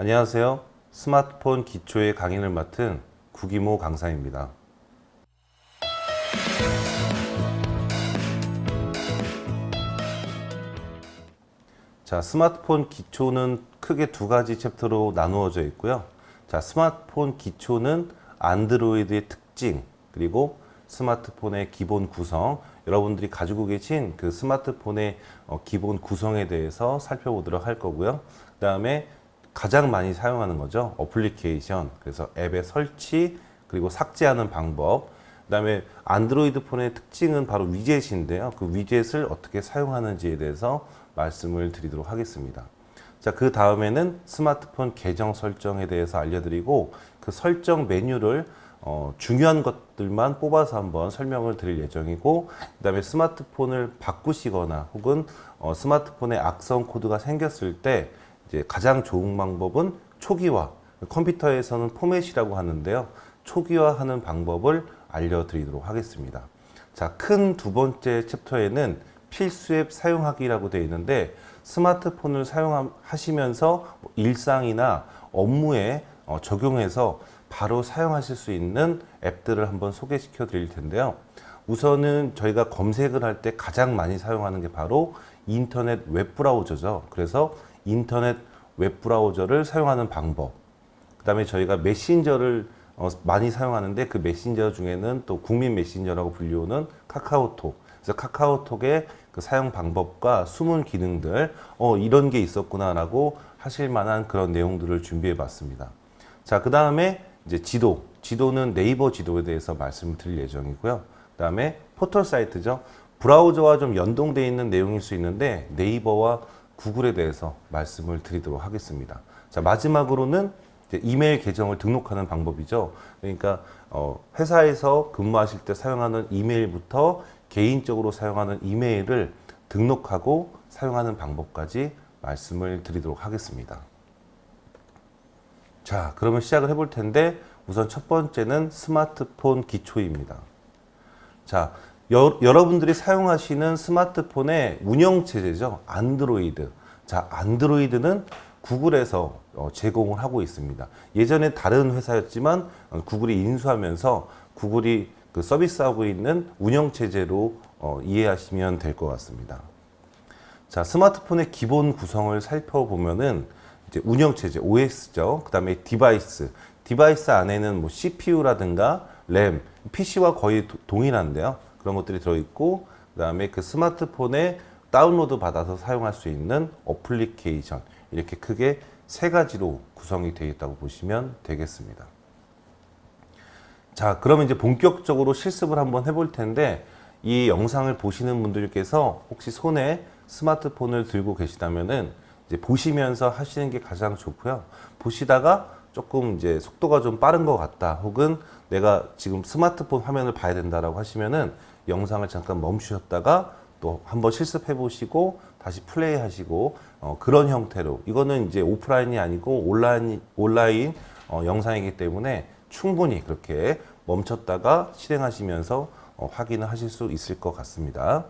안녕하세요. 스마트폰 기초의 강의를 맡은 구기모 강사입니다. 자, 스마트폰 기초는 크게 두 가지 챕터로 나누어져 있고요. 자, 스마트폰 기초는 안드로이드의 특징, 그리고 스마트폰의 기본 구성, 여러분들이 가지고 계신 그 스마트폰의 어, 기본 구성에 대해서 살펴보도록 할 거고요. 그 다음에 가장 많이 사용하는 거죠. 어플리케이션, 그래서 앱의 설치, 그리고 삭제하는 방법, 그 다음에 안드로이드 폰의 특징은 바로 위젯인데요. 그 위젯을 어떻게 사용하는지에 대해서 말씀을 드리도록 하겠습니다. 자, 그 다음에는 스마트폰 계정 설정에 대해서 알려드리고 그 설정 메뉴를 어, 중요한 것들만 뽑아서 한번 설명을 드릴 예정이고 그 다음에 스마트폰을 바꾸시거나 혹은 어, 스마트폰에 악성 코드가 생겼을 때 이제 가장 좋은 방법은 초기화 컴퓨터에서는 포맷이라고 하는데요 초기화하는 방법을 알려드리도록 하겠습니다 자, 큰 두 번째 챕터에는 필수 앱 사용하기라고 되어 있는데 스마트폰을 사용하시면서 일상이나 업무에 어, 적용해서 바로 사용하실 수 있는 앱들을 한번 소개시켜 드릴 텐데요. 우선은 저희가 검색을 할 때 가장 많이 사용하는 게 바로 인터넷 웹브라우저죠. 그래서 인터넷 웹브라우저를 사용하는 방법. 그 다음에 저희가 메신저를 어, 많이 사용하는데 그 메신저 중에는 또 국민 메신저라고 불리우는 카카오톡. 그래서 카카오톡의 그 사용 방법과 숨은 기능들, 어, 이런 게 있었구나 라고 하실 만한 그런 내용들을 준비해 봤습니다. 자, 그 다음에 이제 지도, 지도는 네이버 지도에 대해서 말씀을 드릴 예정이고요. 그 다음에 포털 사이트죠. 브라우저와 좀 연동되어 있는 내용일 수 있는데 네이버와 구글에 대해서 말씀을 드리도록 하겠습니다. 자, 마지막으로는 이메일 계정을 등록하는 방법이죠. 그러니까 어, 회사에서 근무하실 때 사용하는 이메일부터 개인적으로 사용하는 이메일을 등록하고 사용하는 방법까지 말씀을 드리도록 하겠습니다. 자, 그러면 시작을 해볼 텐데 우선 첫 번째는 스마트폰 기초입니다. 자, 여, 러분들이 사용하시는 스마트폰의 운영체제죠. 안드로이드. 자, 안드로이드는 구글에서 어, 제공을 하고 있습니다. 예전에 다른 회사였지만 어, 구글이 인수하면서 구글이 그 서비스하고 있는 운영체제로 어, 이해하시면 될 것 같습니다. 자, 스마트폰의 기본 구성을 살펴보면은 이제 운영체제 OS죠. 그 다음에 device. Device 안에는 뭐 CPU라든가 램, PC와 거의 도, 동일한데요. 그런 것들이 들어있고 그 다음에 그 스마트폰에 다운로드 받아서 사용할 수 있는 어플리케이션 이렇게 크게 세 가지로 구성이 되어 있다고 보시면 되겠습니다. 자 그러면 이제 본격적으로 실습을 한번 해볼 텐데 이 영상을 보시는 분들께서 혹시 손에 스마트폰을 들고 계시다면은 이제 보시면서 하시는 게 가장 좋고요. 보시다가 조금 이제 속도가 좀 빠른 것 같다 혹은 내가 지금 스마트폰 화면을 봐야 된다라고 하시면은 영상을 잠깐 멈추셨다가 또 한번 실습해 보시고 다시 플레이 하시고 어, 그런 형태로 이거는 이제 오프라인이 아니고 온라인 온라인 어, 영상이기 때문에 충분히 그렇게 멈췄다가 실행하시면서 어, 확인을 하실 수 있을 것 같습니다.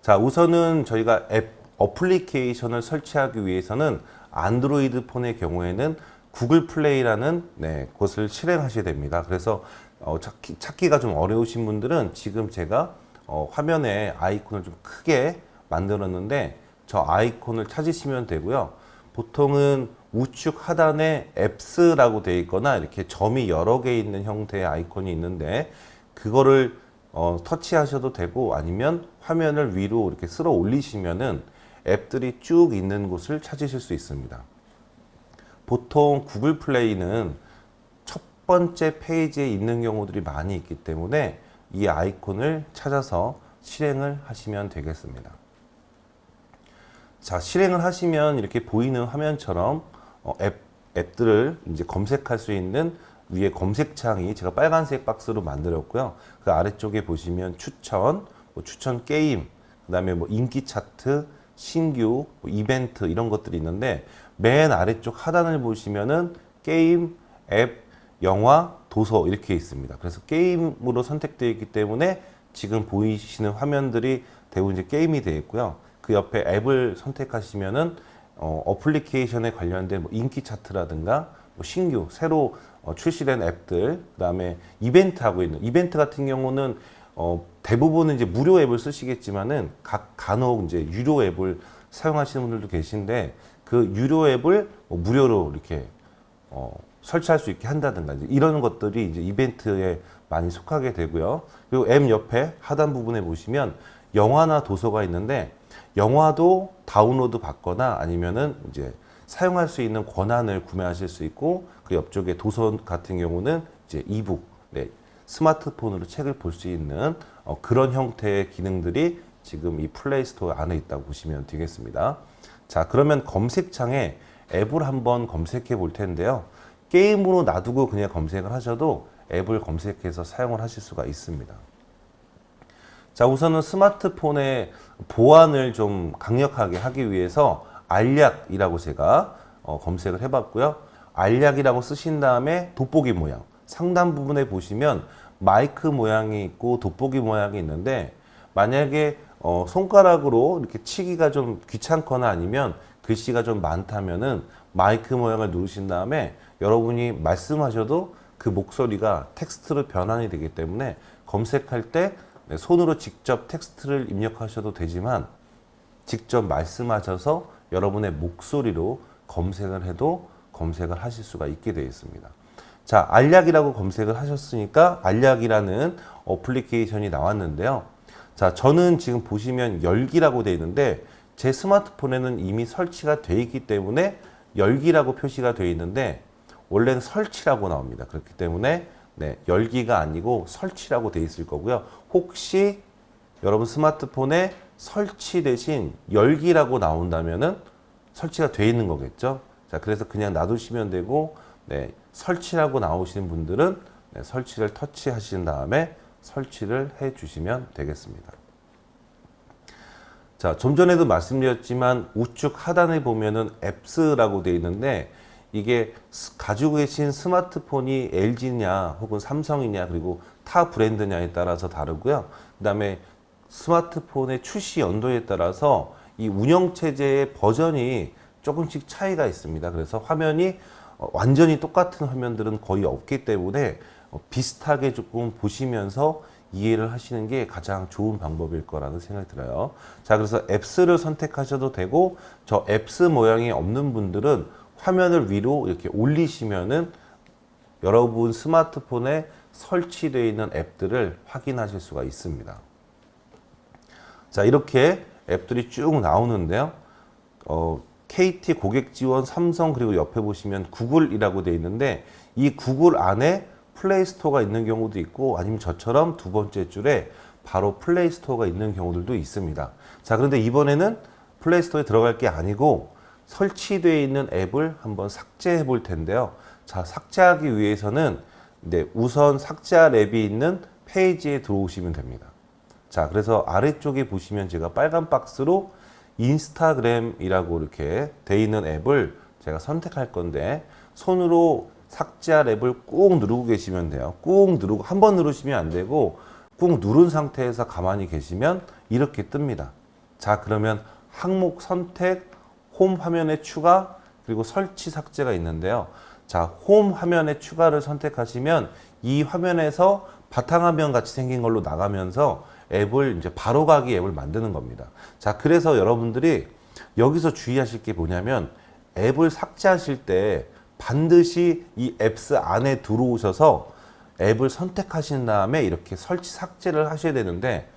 자 우선은 저희가 앱 어플리케이션을 설치하기 위해서는 안드로이드 폰의 경우에는 구글 플레이라는 네, 곳을 실행하셔야 됩니다. 그래서 어, 찾기, 찾기 가 좀 어려우신 분들은 지금 제가 어, 화면에 아이콘을 좀 크게 만들었는데 저 아이콘을 찾으시면 되고요. 보통은 우측 하단에 앱스라고 되어 있거나 이렇게 점이 여러 개 있는 형태의 아이콘이 있는데 그거를 어, 터치하셔도 되고 아니면 화면을 위로 이렇게 쓸어 올리시면은 앱들이 쭉 있는 곳을 찾으실 수 있습니다. 보통 구글 플레이는 첫 번째 페이지에 있는 경우들이 많이 있기 때문에 이 아이콘을 찾아서 실행을 하시면 되겠습니다. 자, 실행을 하시면 이렇게 보이는 화면처럼 어, 앱, 앱들을 이제 검색할 수 있는 위에 검색창이 제가 빨간색 박스로 만들었고요. 그 아래쪽에 보시면 추천, 뭐 추천 게임, 그 다음에 뭐 인기 차트, 신규, 뭐 이벤트 이런 것들이 있는데 맨 아래쪽 하단을 보시면은 게임, 앱, 영화, 도서 이렇게 있습니다. 그래서 게임으로 선택되어 있기 때문에 지금 보이시는 화면들이 대부분 이제 게임이 되어 있고요. 그 옆에 앱을 선택하시면은 어, 어플리케이션에 관련된 뭐 인기 차트라든가 뭐 신규 새로 어, 출시된 앱들 그다음에 이벤트 하고 있는 이벤트 같은 경우는 어, 대부분은 이제 무료 앱을 쓰시겠지만은 각 간혹 이제 유료 앱을 사용하시는 분들도 계신데 그 유료 앱을 뭐 무료로 이렇게 어, 설치할 수 있게 한다든가 이런 것들이 이제 이벤트에 많이 속하게 되고요. 그리고 앱 옆에 하단 부분에 보시면 영화나 도서가 있는데 영화도 다운로드 받거나 아니면은 이제 사용할 수 있는 권한을 구매하실 수 있고 그 옆쪽에 도서 같은 경우는 이제 e-book, 네, 스마트폰으로 책을 볼 수 있는 어, 그런 형태의 기능들이 지금 이 플레이 스토어 안에 있다고 보시면 되겠습니다. 자, 그러면 검색창에 앱을 한번 검색해 볼 텐데요. 게임으로 놔두고 그냥 검색을 하셔도 앱을 검색해서 사용을 하실 수가 있습니다. 자, 우선은 스마트폰의 보안을 좀 강력하게 하기 위해서 알약이라고 제가 어, 검색을 해봤고요. 알약이라고 쓰신 다음에 돋보기 모양 상단 부분에 보시면 마이크 모양이 있고 돋보기 모양이 있는데 만약에 어, 손가락으로 이렇게 치기가 좀 귀찮거나 아니면 글씨가 좀 많다면은 마이크 모양을 누르신 다음에 여러분이 말씀하셔도 그 목소리가 텍스트로 변환이 되기 때문에 검색할 때 네, 손으로 직접 텍스트를 입력하셔도 되지만 직접 말씀하셔서 여러분의 목소리로 검색을 해도 검색을 하실 수가 있게 되어 있습니다. 자, 알약이라고 검색을 하셨으니까 알약이라는 어플리케이션이 나왔는데요. 자, 저는 지금 보시면 열기라고 되어 있는데 제 스마트폰에는 이미 설치가 되어 있기 때문에 열기라고 표시가 되어 있는데 원래는 설치라고 나옵니다. 그렇기 때문에 네, 열기가 아니고 설치라고 되어 있을 거고요. 혹시 여러분 스마트폰에 설치 대신 열기라고 나온다면은 설치가 되어 있는 거겠죠. 자, 그래서 그냥 놔두시면 되고, 네, 설치라고 나오시는 분들은 네, 설치를 터치하신 다음에 설치를 해 주시면 되겠습니다. 자, 좀 전에도 말씀드렸지만 우측 하단에 보면은 앱스라고 되어 있는데 이게 스- 가지고 계신 스마트폰이 LG냐 혹은 삼성이냐 그리고 타 브랜드냐에 따라서 다르고요. 그 다음에 스마트폰의 출시 연도에 따라서 이 운영 체제의 버전이 조금씩 차이가 있습니다. 그래서 화면이 어, 완전히 똑같은 화면들은 거의 없기 때문에 어, 비슷하게 조금 보시면서 이해를 하시는 게 가장 좋은 방법일 거라는 생각이 들어요. 자, 그래서 앱스를 선택하셔도 되고 저 Apps 모양이 없는 분들은 화면을 위로 이렇게 올리시면은 여러분 스마트폰에 설치되어 있는 앱들을 확인하실 수가 있습니다. 자, 이렇게 앱들이 쭉 나오는데요. 어, KT 고객 지원, 삼성 그리고 옆에 보시면 구글이라고 되어 있는데 이 구글 안에 플레이 스토어가 있는 경우도 있고 아니면 저처럼 두 번째 줄에 바로 플레이 스토어가 있는 경우들도 있습니다. 자, 그런데 이번에는 플레이 스토어에 들어갈 게 아니고 설치되어 있는 앱을 한번 삭제해 볼 텐데요. 자, 삭제하기 위해서는 네, 우선 삭제할 앱이 있는 페이지에 들어오시면 됩니다. 자, 그래서 아래쪽에 보시면 제가 빨간 박스로 인스타그램이라고 이렇게 돼 있는 앱을 제가 선택할 건데 손으로 삭제할 앱을 꾹 누르고 계시면 돼요. 꾹 누르고 한 번 누르시면 안 되고 꾹 누른 상태에서 가만히 계시면 이렇게 뜹니다. 자, 그러면 항목 선택, 홈 화면에 추가, 그리고 설치 삭제가 있는데요. 자, 홈 화면에 추가를 선택하시면 이 화면에서 바탕화면 같이 생긴 걸로 나가면서 앱을 이제 바로가기 앱을 만드는 겁니다. 자, 그래서 여러분들이 여기서 주의하실 게 뭐냐면 앱을 삭제하실 때 반드시 이 앱스 안에 들어오셔서 앱을 선택하신 다음에 이렇게 설치 삭제를 하셔야 되는데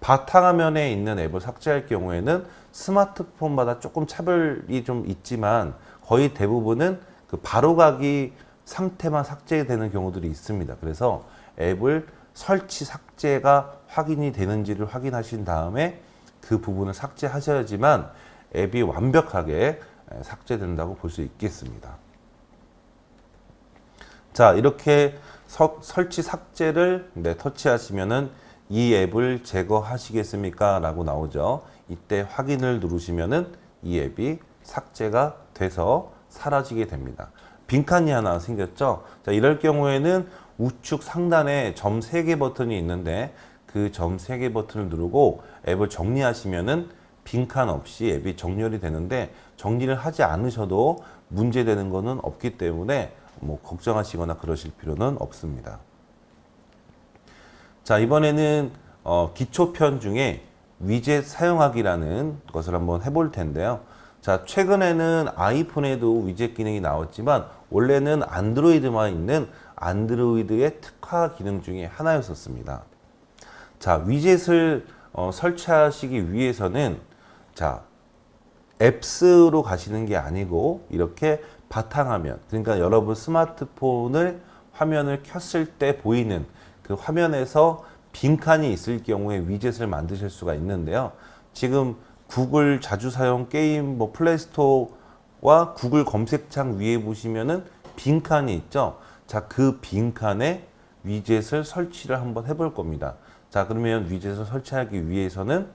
바탕화면에 있는 앱을 삭제할 경우에는 스마트폰마다 조금 차별이 좀 있지만 거의 대부분은 그 바로가기 상태만 삭제되는 경우들이 있습니다. 그래서 앱을 설치 삭제가 확인이 되는지를 확인하신 다음에 그 부분을 삭제하셔야지만 앱이 완벽하게 삭제된다고 볼 수 있겠습니다. 자, 이렇게 서- 설치 삭제를 네, 터치하시면은 이 앱을 제거하시겠습니까? 라고 나오죠. 이때 확인을 누르시면은 이 앱이 삭제가 돼서 사라지게 됩니다. 빈칸이 하나 생겼죠? 자, 이럴 경우에는 우측 상단에 점 3개 버튼이 있는데 그 점 3개 버튼을 누르고 앱을 정리하시면은 빈칸 없이 앱이 정렬이 되는데 정리를 하지 않으셔도 문제되는 거는 없기 때문에 뭐 걱정하시거나 그러실 필요는 없습니다. 자 이번에는 어, 기초편 중에 위젯 사용하기라는 것을 한번 해볼 텐데요. 자 최근에는 아이폰에도 위젯 기능이 나왔지만 원래는 안드로이드만 있는 안드로이드의 특화 기능 중에 하나였었습니다. 자 위젯을 어, 설치하시기 위해서는 자 앱스로 가시는 게 아니고 이렇게 바탕화면 그러니까 여러분 스마트폰을 화면을 켰을 때 보이는 그 화면에서 빈칸이 있을 경우에 위젯을 만드실 수가 있는데요. 지금 구글 자주 사용 게임 뭐 플레이스토어와 구글 검색창 위에 보시면은 빈칸이 있죠. 자, 그 빈칸에 위젯을 설치를 한번 해볼 겁니다. 자, 그러면 위젯을 설치하기 위해서는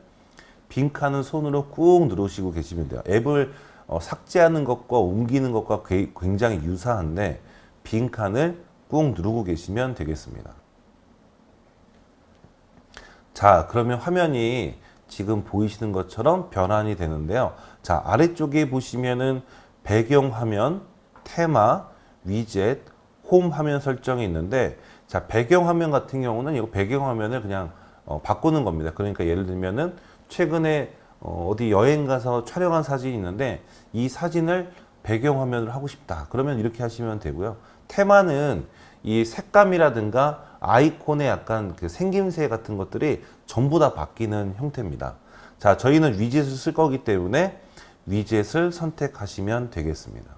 빈칸은 손으로 꾹 누르시고 계시면 돼요. 앱을 어, 삭제하는 것과 옮기는 것과 굉장히 유사한데 빈 칸을 꾹 누르고 계시면 되겠습니다. 자 그러면 화면이 지금 보이시는 것처럼 변환이 되는데요. 자 아래쪽에 보시면은 배경화면, 테마, 위젯, 홈 화면 설정이 있는데 자 배경화면 같은 경우는 이거 배경화면을 그냥 어, 바꾸는 겁니다. 그러니까 예를 들면은 최근에 어, 어디 여행 가서 촬영한 사진이 있는데 이 사진을 배경화면으로 하고 싶다. 그러면 이렇게 하시면 되고요. 테마는 이 색감이라든가 아이콘의 약간 그 생김새 같은 것들이 전부 다 바뀌는 형태입니다. 자, 저희는 위젯을 쓸 거기 때문에 위젯을 선택하시면 되겠습니다.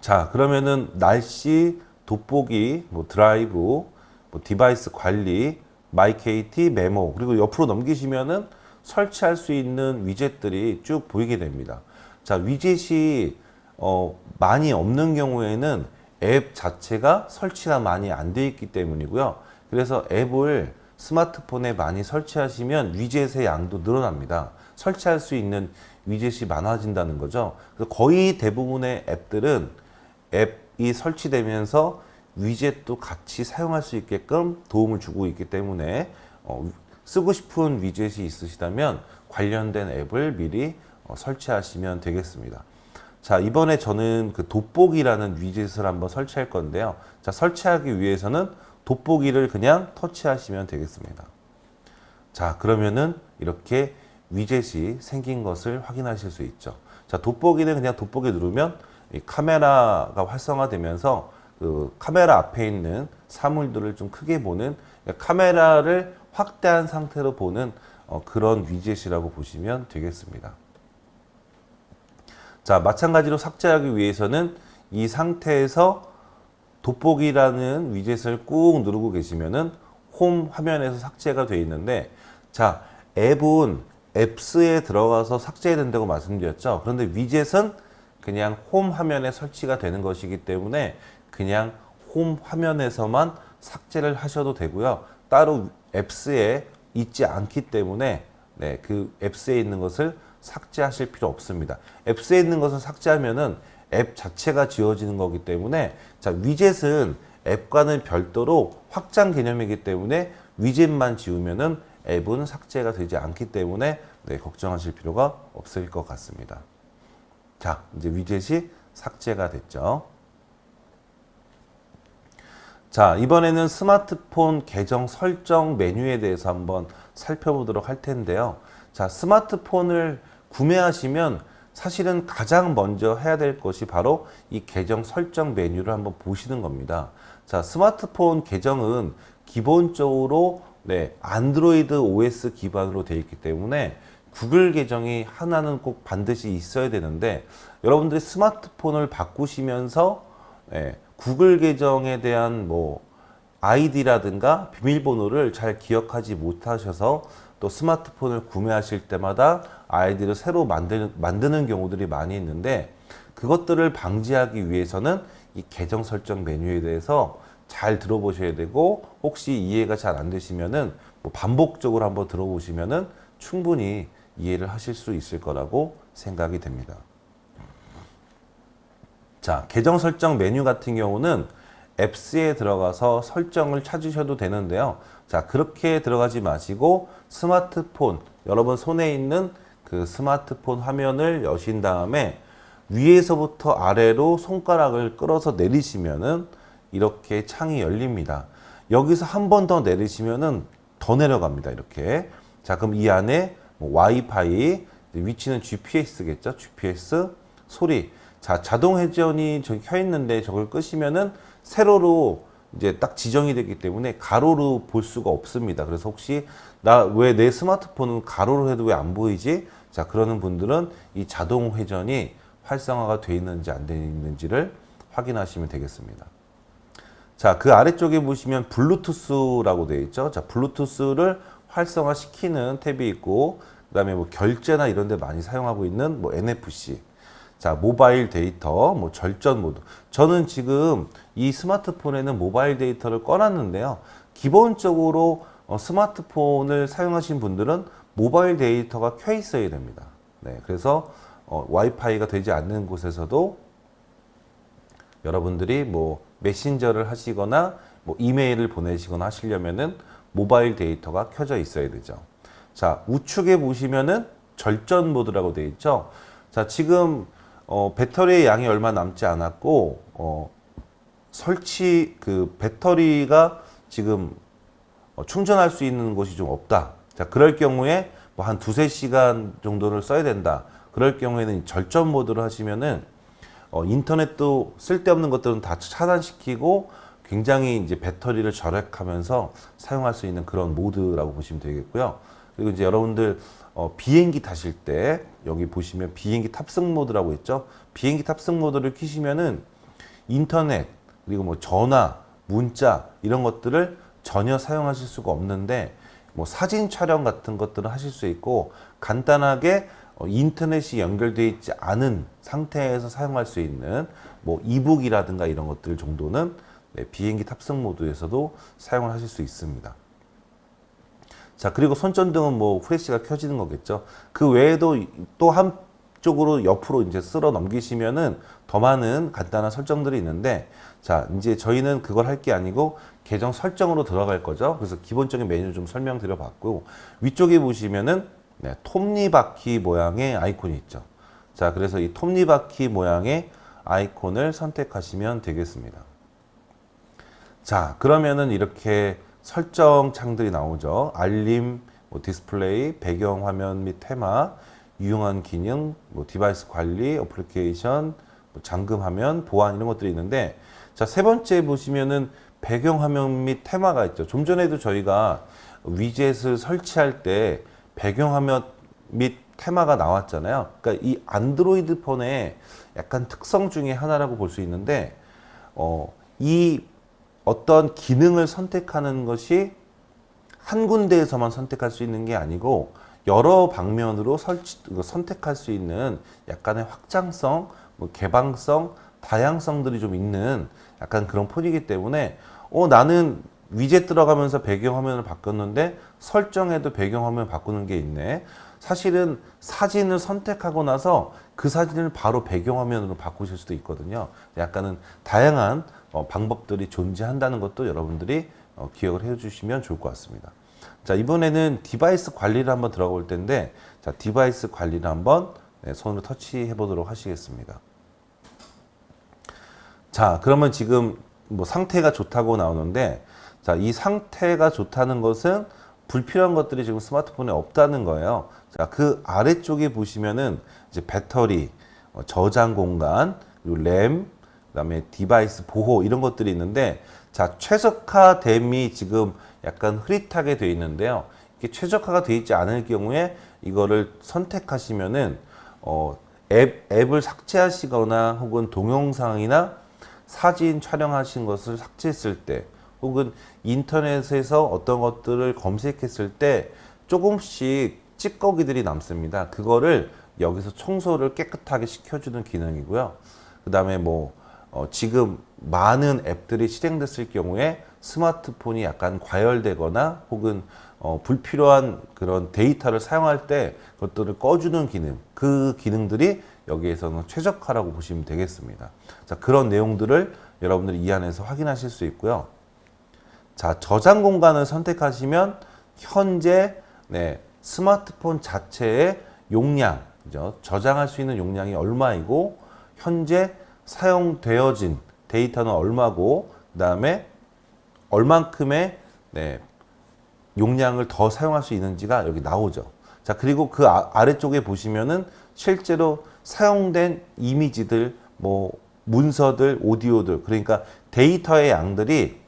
자, 그러면은 날씨, 돋보기, 뭐 드라이브, 뭐 device 관리, 마이KT, 메모 그리고 옆으로 넘기시면은 설치할 수 있는 위젯들이 쭉 보이게 됩니다. 자, 위젯이 어, 많이 없는 경우에는 앱 자체가 설치가 많이 안 돼 있기 때문이고요. 그래서 앱을 스마트폰에 많이 설치하시면 위젯의 양도 늘어납니다. 설치할 수 있는 위젯이 많아진다는 거죠. 그래서 거의 대부분의 앱들은 앱이 설치되면서 위젯도 같이 사용할 수 있게끔 도움을 주고 있기 때문에 어, 쓰고 싶은 위젯이 있으시다면 관련된 앱을 미리 어, 설치하시면 되겠습니다. 자 이번에 저는 그 돋보기라는 위젯을 한번 설치할 건데요. 자 설치하기 위해서는 돋보기를 그냥 터치하시면 되겠습니다. 자 그러면은 이렇게 위젯이 생긴 것을 확인하실 수 있죠. 자 돋보기는 그냥 돋보기 누르면 카메라가 활성화되면서 그 카메라 앞에 있는 사물들을 좀 크게 보는 카메라를 확대한 상태로 보는 어, 그런 위젯이라고 보시면 되겠습니다 자, 마찬가지로 삭제하기 위해서는 이 상태에서 돋보기라는 위젯을 꾹 누르고 계시면은 홈 화면에서 삭제가 되어 있는데 자, 앱은 앱스에 들어가서 삭제해야 된다고 말씀드렸죠. 그런데 위젯은 그냥 홈 화면에 설치가 되는 것이기 때문에 그냥 홈 화면에서만 삭제를 하셔도 되고요. 따로 앱스에 있지 않기 때문에 네, 그 앱스에 있는 것을 삭제하실 필요 없습니다. 앱스에 있는 것을 삭제하면은 앱 자체가 지워지는 거기 때문에 자 위젯은 앱과는 별도로 확장 개념이기 때문에 위젯만 지우면은 앱은 삭제가 되지 않기 때문에 네, 걱정하실 필요가 없을 것 같습니다. 자 이제 위젯이 삭제가 됐죠. 자 이번에는 스마트폰 계정 설정 메뉴에 대해서 한번 살펴보도록 할 텐데요. 자 스마트폰을 구매하시면 사실은 가장 먼저 해야 될 것이 바로 이 계정 설정 메뉴를 한번 보시는 겁니다. 자, 스마트폰 계정은 기본적으로 네, 안드로이드 OS 기반으로 되어 있기 때문에 구글 계정이 하나는 꼭 반드시 있어야 되는데 여러분들이 스마트폰을 바꾸시면서 네, 구글 계정에 대한 뭐 아이디라든가 비밀번호를 잘 기억하지 못하셔서 또 스마트폰을 구매하실 때마다 아이디를 새로 만드는, 만드는 경우들이 많이 있는데 그것들을 방지하기 위해서는 이 계정 설정 메뉴에 대해서 잘 들어보셔야 되고 혹시 이해가 잘 안 되시면은 뭐 반복적으로 한번 들어보시면은 충분히 이해를 하실 수 있을 거라고 생각이 됩니다. 자, 계정 설정 메뉴 같은 경우는 앱스에 들어가서 설정을 찾으셔도 되는데요. 자, 그렇게 들어가지 마시고 스마트폰, 여러분 손에 있는 그 스마트폰 화면을 여신 다음에 위에서부터 아래로 손가락을 끌어서 내리시면은 이렇게 창이 열립니다. 여기서 한 번 더 내리시면은 더 내려갑니다. 이렇게. 자, 그럼 이 안에 뭐 와이파이, 위치는 GPS겠죠? GPS, 소리. 자, 자동 회전이 저기 켜 있는데 저걸 끄시면은 세로로 이제 딱 지정이 되기 때문에 가로로 볼 수가 없습니다. 그래서 혹시 나 왜 내 스마트폰은 가로로 해도 왜 안 보이지? 자, 그러는 분들은 이 자동 회전이 활성화가 되어 있는지 안 되어 있는지를 확인하시면 되겠습니다. 자, 그 아래쪽에 보시면 블루투스라고 되어 있죠. 자, 블루투스를 활성화 시키는 탭이 있고, 그 다음에 뭐 결제나 이런 데 많이 사용하고 있는 뭐 NFC. 자, 모바일 데이터, 뭐 절전 모드. 저는 지금 이 스마트폰에는 모바일 데이터를 꺼놨는데요. 기본적으로 어, 스마트폰을 사용하신 분들은 모바일 데이터가 켜 있어야 됩니다. 네, 그래서 어, 와이파이가 되지 않는 곳에서도 여러분들이 뭐 메신저를 하시거나 뭐 이메일을 보내시거나 하시려면은 모바일 데이터가 켜져 있어야 되죠. 자, 우측에 보시면은 절전 모드라고 되어 있죠. 자, 지금 어, 배터리의 양이 얼마 남지 않았고 어, 설치 그 배터리가 지금 어, 충전할 수 있는 곳이 좀 없다. 자, 그럴 경우에 뭐 한 두세 시간 정도를 써야 된다. 그럴 경우에는 절전 모드를 하시면은 어, 인터넷도 쓸데없는 것들은 다 차단시키고 굉장히 이제 배터리를 절약하면서 사용할 수 있는 그런 모드라고 보시면 되겠고요. 그리고 이제 여러분들 어, 비행기 타실 때 여기 보시면 비행기 탑승 모드라고 있죠. 비행기 탑승 모드를 키시면은 인터넷 그리고 뭐 전화, 문자 이런 것들을 전혀 사용하실 수가 없는데 뭐 사진 촬영 같은 것들은 하실 수 있고 간단하게 어, 인터넷이 연결되어 있지 않은 상태에서 사용할 수 있는 뭐 이북이라든가 이런 것들 정도는 네, 비행기 탑승 모드에서도 사용을 하실 수 있습니다. 자 그리고 손전등은 뭐 후레쉬가 켜지는 거겠죠. 그 외에도 또 한쪽으로 옆으로 이제 쓸어 넘기시면은 더 많은 간단한 설정들이 있는데 자 이제 저희는 그걸 할 게 아니고 계정 설정으로 들어갈 거죠. 그래서 기본적인 메뉴 좀 설명드려 봤고 위쪽에 보시면은 네, 톱니바퀴 모양의 아이콘이 있죠. 자, 그래서 이 톱니바퀴 모양의 아이콘을 선택하시면 되겠습니다. 자, 그러면은 이렇게 설정 창들이 나오죠. 알림, 뭐 디스플레이, 배경 화면 및 테마, 유용한 기능, 뭐 device 관리, 어플리케이션, 뭐 잠금 화면, 보안 이런 것들이 있는데 자, 세 번째 보시면은 배경 화면 및 테마가 있죠. 좀 전에도 저희가 위젯을 설치할 때 배경화면 및 테마가 나왔잖아요. 그러니까 이 안드로이드 폰의 약간 특성 중에 하나라고 볼 수 있는데 어, 이 어떤 기능을 선택하는 것이 한 군데에서만 선택할 수 있는 게 아니고 여러 방면으로 설치, 선택할 수 있는 약간의 확장성, 뭐 개방성, 다양성들이 좀 있는 약간 그런 폰이기 때문에 어, 나는 위젯 들어가면서 배경화면을 바꿨는데 설정에도 배경화면 바꾸는 게 있네. 사실은 사진을 선택하고 나서 그 사진을 바로 배경화면으로 바꾸실 수도 있거든요. 약간은 다양한 어, 방법들이 존재한다는 것도 여러분들이 어, 기억을 해주시면 좋을 것 같습니다. 자 이번에는 device 관리를 한번 들어가 볼 텐데 자 device 관리를 한번 네, 손으로 터치해 보도록 하시겠습니다. 자 그러면 지금 뭐 상태가 좋다고 나오는데 자, 이 상태가 좋다는 것은 불필요한 것들이 지금 스마트폰에 없다는 거예요. 자, 그 아래쪽에 보시면은 이제 배터리, 어, 저장 공간, 램, 그다음에 device 보호 이런 것들이 있는데 자, 최적화됨이 지금 약간 흐릿하게 되어 있는데요. 이게 최적화가 되어 있지 않을 경우에 이거를 선택하시면은 어, 앱, 앱을 삭제하시거나 혹은 동영상이나 사진 촬영하신 것을 삭제했을 때 혹은 인터넷에서 어떤 것들을 검색했을 때 조금씩 찌꺼기들이 남습니다. 그거를 여기서 청소를 깨끗하게 시켜주는 기능이고요. 그 다음에 뭐 어, 지금 많은 앱들이 실행됐을 경우에 스마트폰이 약간 과열되거나 혹은 어, 불필요한 그런 데이터를 사용할 때 그것들을 꺼주는 기능 그 기능들이 여기에서는 최적화라고 보시면 되겠습니다. 자, 그런 내용들을 여러분들이 이 안에서 확인하실 수 있고요. 자, 저장 공간을 선택하시면 현재 네, 스마트폰 자체의 용량, 그죠? 저장할 수 있는 용량이 얼마이고 현재 사용되어진 데이터는 얼마고 그 다음에 얼만큼의 네, 용량을 더 사용할 수 있는지가 여기 나오죠. 자, 그리고 그 아, 아래쪽에 보시면은 실제로 사용된 이미지들, 뭐 문서들, 오디오들, 그러니까 데이터의 양들이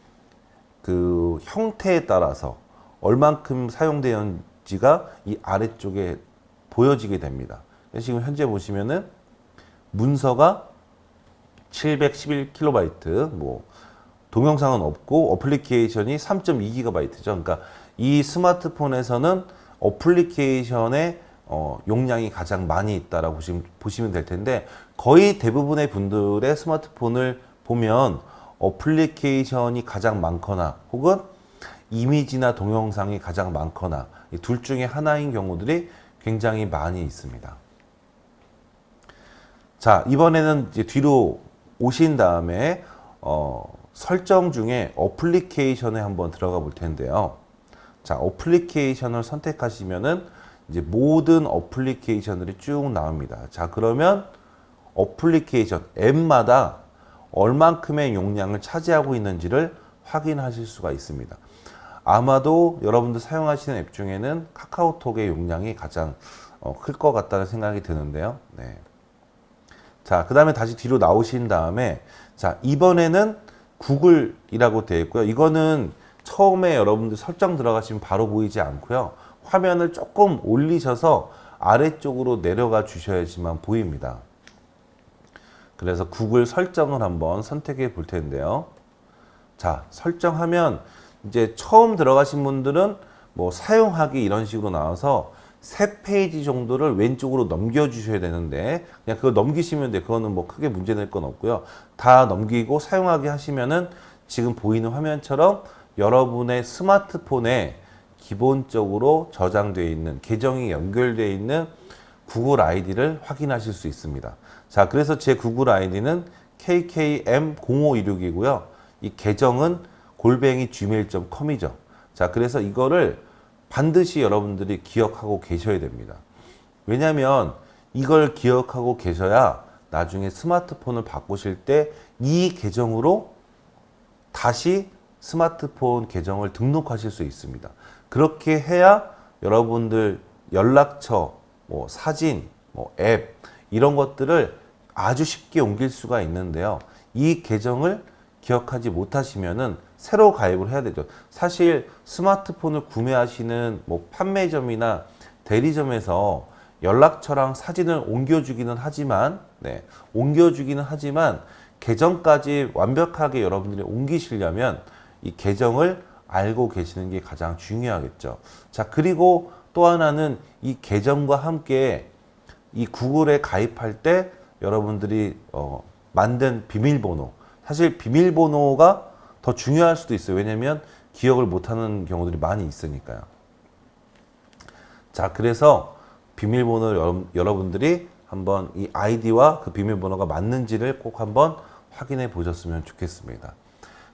그 형태에 따라서 얼만큼 사용되었는지가 이 아래쪽에 보여지게 됩니다. 지금 현재 보시면은 문서가 711KB, 뭐 동영상은 없고 어플리케이션이 3.2GB죠. 그러니까 이 스마트폰에서는 어플리케이션의 어, 용량이 가장 많이 있다라고 보시면, 보시면 될 텐데 거의 대부분의 분들의 스마트폰을 보면 어플리케이션이 가장 많거나 혹은 이미지나 동영상이 가장 많거나 이둘 중에 하나인 경우들이 굉장히 많이 있습니다. 자 이번에는 뒤로 오신 다음에 어, 설정 중에 어플리케이션에 한번 들어가 볼 텐데요. 자 어플리케이션을 선택하시면은 이제 모든 어플리케이션들이 쭉 나옵니다. 자 그러면 어플리케이션 앱마다 얼만큼의 용량을 차지하고 있는지를 확인하실 수가 있습니다. 아마도 여러분들 사용하시는 앱 중에는 카카오톡의 용량이 가장 어, 클것 같다는 생각이 드는데요. 네. 자, 그 다음에 다시 뒤로 나오신 다음에 자, 이번에는 구글이라고 되어 있고요. 이거는 처음에 여러분들 설정 들어가시면 바로 보이지 않고요. 화면을 조금 올리셔서 아래쪽으로 내려가 주셔야지만 보입니다. 그래서 구글 설정을 한번 선택해 볼 텐데요. 자, 설정하면 이제 처음 들어가신 분들은 뭐 사용하기 이런 식으로 나와서 세 페이지 정도를 왼쪽으로 넘겨 주셔야 되는데 그냥 그거 넘기시면 돼. 그거는 뭐 크게 문제 될 건 없고요. 다 넘기고 사용하기 하시면은 지금 보이는 화면처럼 여러분의 스마트폰에 기본적으로 저장되어 있는 계정이 연결되어 있는 구글 아이디를 확인하실 수 있습니다. 자, 그래서 제 구글 아이디는 kkm0516이고요. 이 계정은 골뱅이 gmail.com이죠. 자, 그래서 이거를 반드시 여러분들이 기억하고 계셔야 됩니다. 왜냐하면 이걸 기억하고 계셔야 나중에 스마트폰을 바꾸실 때 이 계정으로 다시 스마트폰 계정을 등록하실 수 있습니다. 그렇게 해야 여러분들 연락처, 뭐 사진, 뭐 앱 이런 것들을 아주 쉽게 옮길 수가 있는데요. 이 계정을 기억하지 못하시면 은 새로 가입을 해야 되죠. 사실 스마트폰을 구매하시는 뭐 판매점이나 대리점에서 연락처랑 사진을 옮겨주기는 하지만, 네, 옮겨주기는 하지만 계정까지 완벽하게 여러분들이 옮기시려면 이 계정을 알고 계시는 게 가장 중요하겠죠. 자, 그리고 또 하나는 이 계정과 함께 이 구글에 가입할 때 여러분들이 어, 만든 비밀번호 사실 비밀번호가 더 중요할 수도 있어요. 왜냐하면 기억을 못하는 경우들이 많이 있으니까요. 자, 그래서 비밀번호를 여러 분들이 한번 이 아이디와 그 비밀번호가 맞는지를 꼭 한번 확인해 보셨으면 좋겠습니다.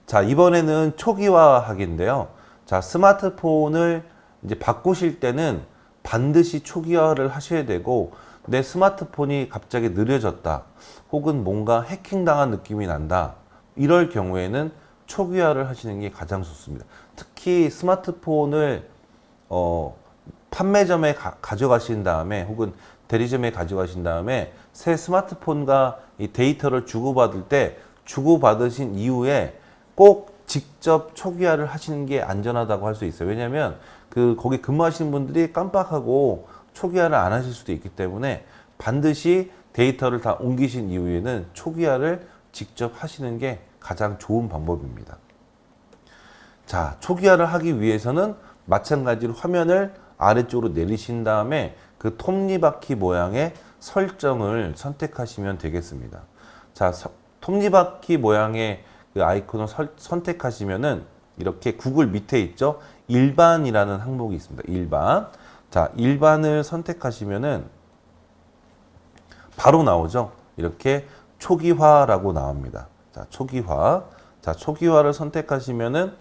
자, 이번에는 초기화하기인데요. 자, 스마트폰을 이제 바꾸실 때는 반드시 초기화를 하셔야 되고 내 스마트폰이 갑자기 느려졌다. 혹은 뭔가 해킹당한 느낌이 난다. 이럴 경우에는 초기화를 하시는 게 가장 좋습니다. 특히 스마트폰을 어, 판매점에 가, 져가신 다음에 혹은 대리점에 가져가신 다음에 새 스마트폰과 이 데이터를 주고받을 때 주고받으신 이후에 꼭 직접 초기화를 하시는 게 안전하다고 할 수 있어요. 왜냐하면 그 거기 근무하시는 분들이 깜빡하고 초기화를 안 하실 수도 있기 때문에 반드시 데이터를 다 옮기신 이후에는 초기화를 직접 하시는 게 가장 좋은 방법입니다. 자, 초기화를 하기 위해서는 마찬가지로 화면을 아래쪽으로 내리신 다음에 그 톱니바퀴 모양의 설정을 선택하시면 되겠습니다. 자, 톱니바퀴 모양의 그 아이콘을 설, 선택하시면은 이렇게 구글 밑에 있죠? 일반이라는 항목이 있습니다. 일반. 자, 일반을 선택하시면은 바로 나오죠. 이렇게 초기화라고 나옵니다. 자, 초기화. 자, 초기화를 선택하시면은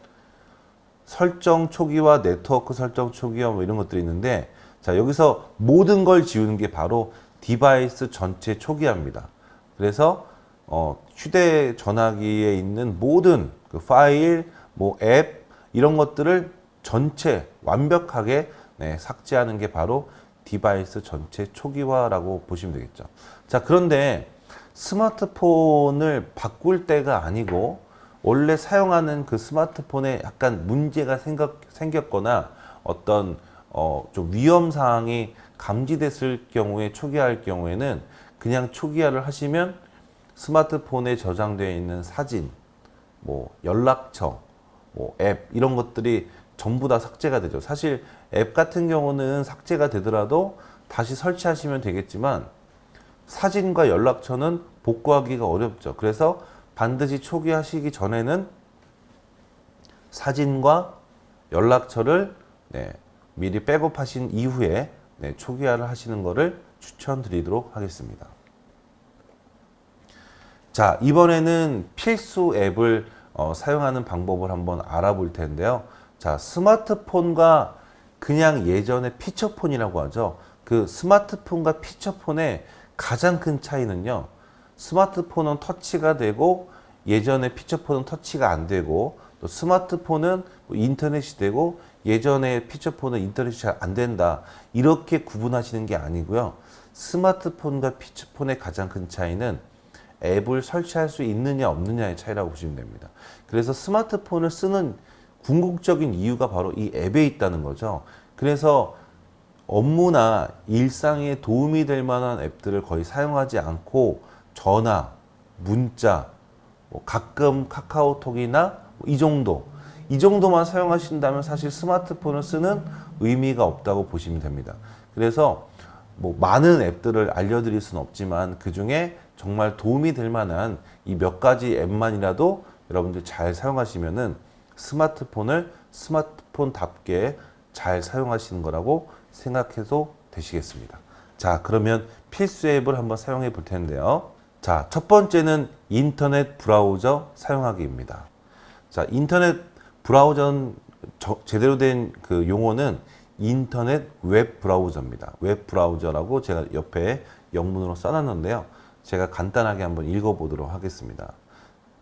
설정 초기화, 네트워크 설정 초기화 뭐 이런 것들이 있는데 자, 여기서 모든 걸 지우는 게 바로 device 전체 초기화입니다. 그래서 어, 휴대 전화기에 있는 모든 그 파일, 뭐 앱 이런 것들을 전체 완벽하게 네, 삭제하는 게 바로 디바이스 전체 초기화라고 보시면 되겠죠. 자, 그런데 스마트폰을 바꿀 때가 아니고 원래 사용하는 그 스마트폰에 약간 문제가 생각, 생겼거나 어떤 어, 좀 위험 사항이 감지됐을 경우에 초기화할 경우에는 그냥 초기화를 하시면 스마트폰에 저장되어 있는 사진, 뭐 연락처, 뭐 앱 이런 것들이 전부 다 삭제가 되죠. 사실 앱 같은 경우는 삭제가 되더라도 다시 설치하시면 되겠지만 사진과 연락처는 복구하기가 어렵죠. 그래서 반드시 초기화하시기 전에는 사진과 연락처를 네, 미리 백업하신 이후에 네, 초기화를 하시는 것을 추천드리도록 하겠습니다. 자 이번에는 필수 앱을 어, 사용하는 방법을 한번 알아볼 텐데요. 자 스마트폰과 그냥 예전에 피처폰이라고 하죠. 그 스마트폰과 피처폰의 가장 큰 차이는요. 스마트폰은 터치가 되고 예전에 피처폰은 터치가 안 되고 또 스마트폰은 뭐 인터넷이 되고 예전에 피처폰은 인터넷이 잘 안 된다 이렇게 구분하시는 게 아니고요 스마트폰과 피처폰의 가장 큰 차이는 앱을 설치할 수 있느냐 없느냐의 차이라고 보시면 됩니다 그래서 스마트폰을 쓰는 궁극적인 이유가 바로 이 앱에 있다는 거죠 그래서 업무나 일상에 도움이 될 만한 앱들을 거의 사용하지 않고 전화, 문자, 뭐 가끔 카카오톡이나 이 정도 이 정도만 사용하신다면 사실 스마트폰을 쓰는 의미가 없다고 보시면 됩니다. 그래서 뭐 많은 앱들을 알려드릴 수는 없지만 그 중에 정말 도움이 될 만한 이 몇 가지 앱만이라도 여러분들 잘 사용하시면은 스마트폰을 스마트폰답게 잘 사용하시는 거라고 생각해도 되시겠습니다. 자 그러면 필수 앱을 한번 사용해 볼 텐데요. 자, 첫 번째는 인터넷 브라우저 사용하기입니다. 자, 인터넷 브라우저는 저, 제대로 된 그 용어는 인터넷 웹 브라우저입니다. 웹 브라우저라고 제가 옆에 영문으로 써놨는데요. 제가 간단하게 한번 읽어보도록 하겠습니다.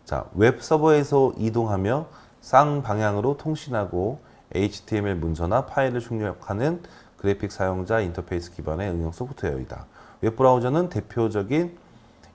자, 웹 서버에서 이동하며 쌍방향으로 통신하고 HTML 문서나 파일을 출력하는 그래픽 사용자 인터페이스 기반의 응용 소프트웨어이다. 웹 브라우저는 대표적인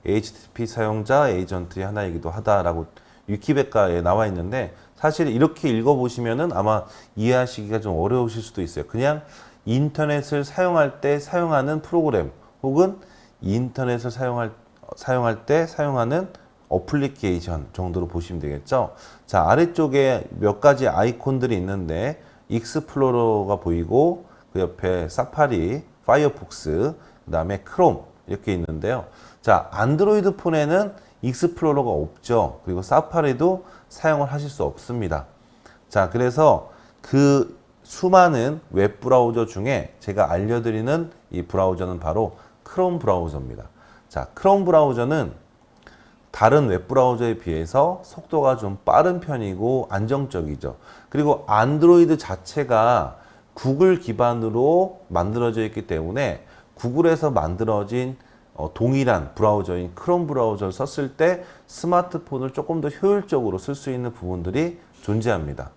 HTTP 사용자 에이전트의 하나이기도 하다라고 위키백과에 나와 있는데 사실 이렇게 읽어보시면은 아마 이해하시기가 좀 어려우실 수도 있어요. 그냥 인터넷을 사용할 때 사용하는 프로그램 혹은 인터넷을 사용할, 사용할 때 사용하는 어플리케이션 정도로 보시면 되겠죠. 자, 아래쪽에 몇 가지 아이콘들이 있는데 익스플로러가 보이고 그 옆에 사파리, 파이어폭스, 그 다음에 크롬 이렇게 있는데요. 자, 안드로이드 폰에는 익스플로러가 없죠. 그리고 사파리도 사용을 하실 수 없습니다. 자, 그래서 그 수많은 웹 브라우저 중에 제가 알려드리는 이 브라우저는 바로 크롬 브라우저입니다. 자, 크롬 브라우저는 다른 웹 브라우저에 비해서 속도가 좀 빠른 편이고 안정적이죠. 그리고 안드로이드 자체가 구글 기반으로 만들어져 있기 때문에 구글에서 만들어진 어, 동일한 브라우저인 크롬 브라우저를 썼을 때 스마트폰을 조금 더 효율적으로 쓸 수 있는 부분들이 존재합니다.